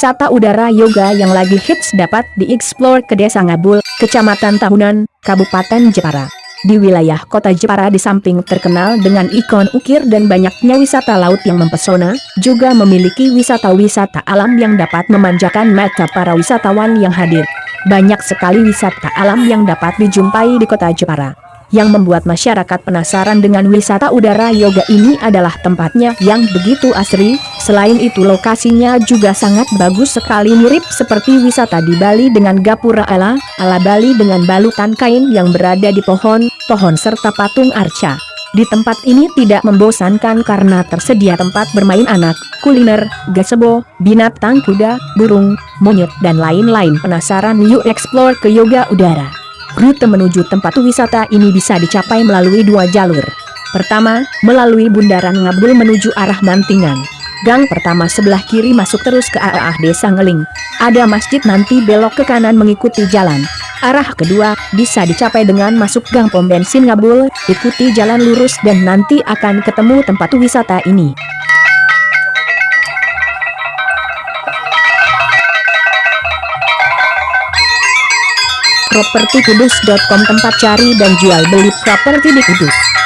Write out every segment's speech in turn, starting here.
wisata udara yoga yang lagi hits dapat dieksplor ke Desa Ngabul, Kecamatan Tahunan, Kabupaten Jepara. Di wilayah kota Jepara di samping terkenal dengan ikon ukir dan banyaknya wisata laut yang mempesona, juga memiliki wisata-wisata alam yang dapat memanjakan mata para wisatawan yang hadir. Banyak sekali wisata alam yang dapat dijumpai di kota Jepara. Yang membuat masyarakat penasaran dengan wisata udara yoga ini adalah tempatnya yang begitu asri, selain itu lokasinya juga sangat bagus sekali mirip seperti wisata di Bali dengan gapura ala, ala Bali dengan balutan kain yang berada di pohon, pohon serta patung arca. Di tempat ini tidak membosankan karena tersedia tempat bermain anak, kuliner, gazebo, binatang kuda, burung, monyet dan lain-lain penasaran yuk explore ke yoga udara. Rute menuju tempat wisata ini bisa dicapai melalui dua jalur. Pertama, melalui Bundaran Ngabul menuju arah Mantingan. Gang pertama sebelah kiri masuk terus ke arah Desa Ngeling. Ada masjid nanti belok ke kanan mengikuti jalan. Arah kedua, bisa dicapai dengan masuk gang pom bensin Ngabul, ikuti jalan lurus dan nanti akan ketemu tempat wisata ini. propertikudus.com tempat cari dan jual beli properti di Kudus.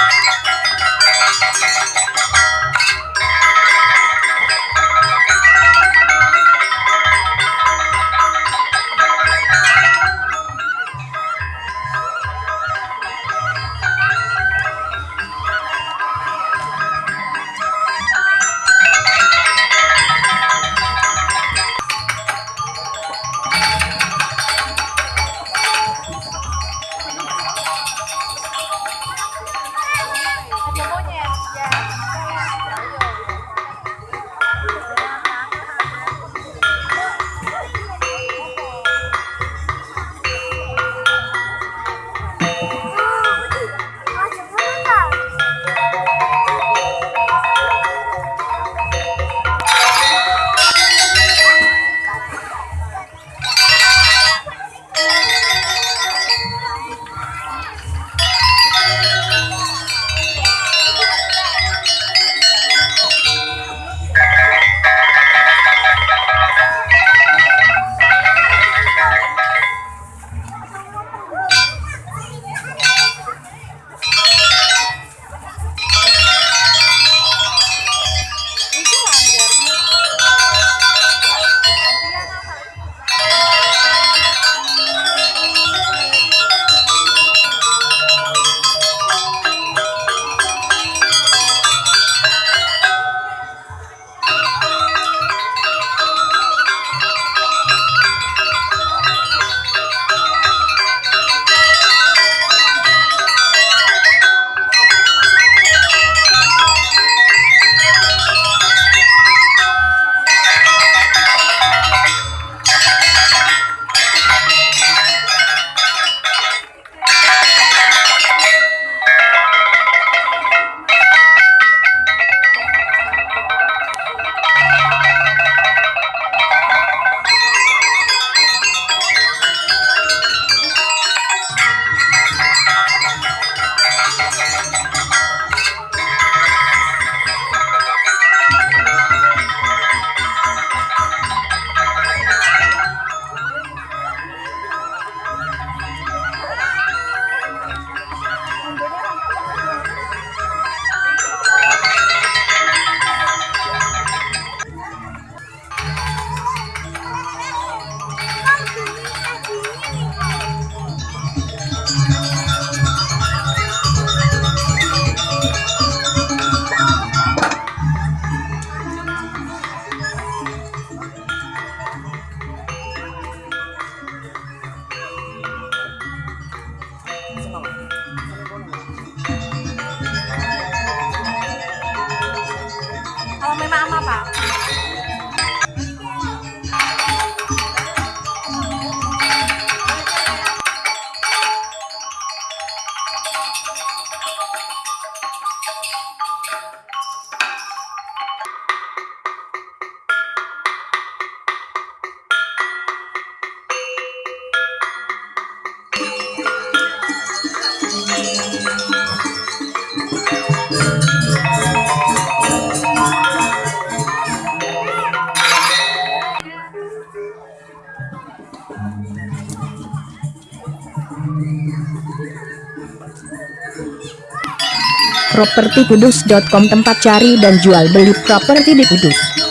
Propertikudus.com tempat cari dan jual beli properti di Kudus.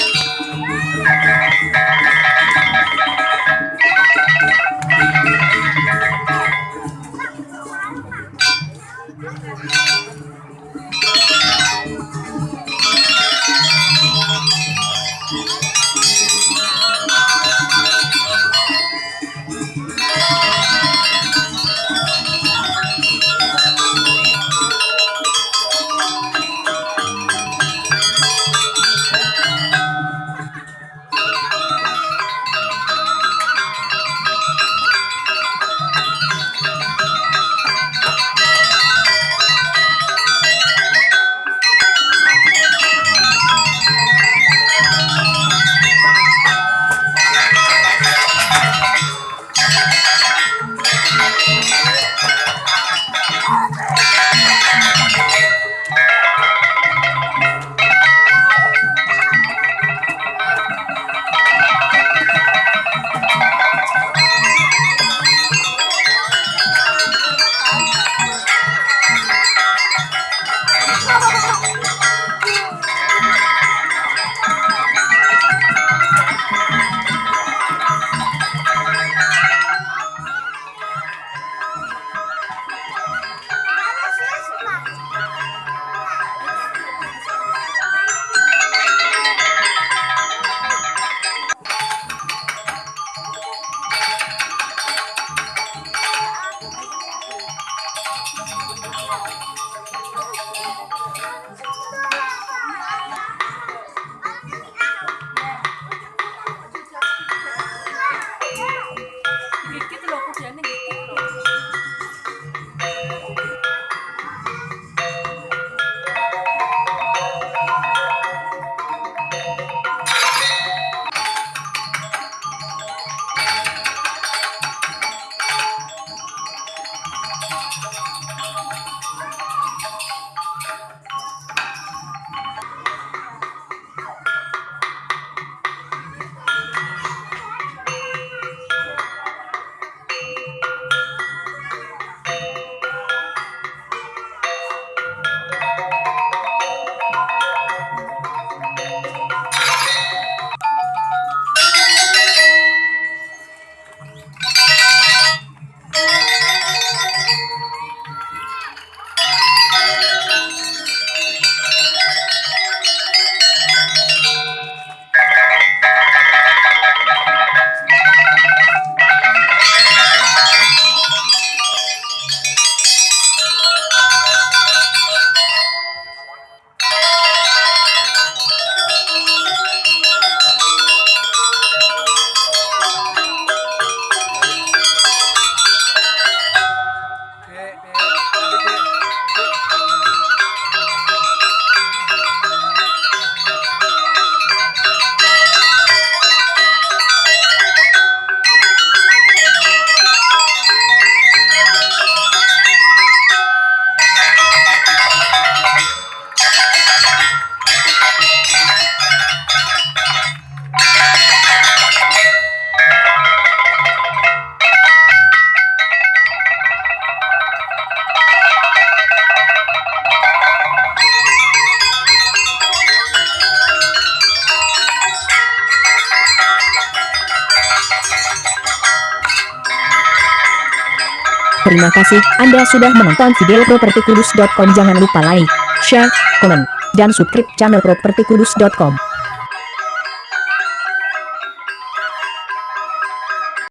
Terima kasih. Anda sudah menonton video propertikudus.com Jangan lupa like, share, komen, dan subscribe channel propertikudus.com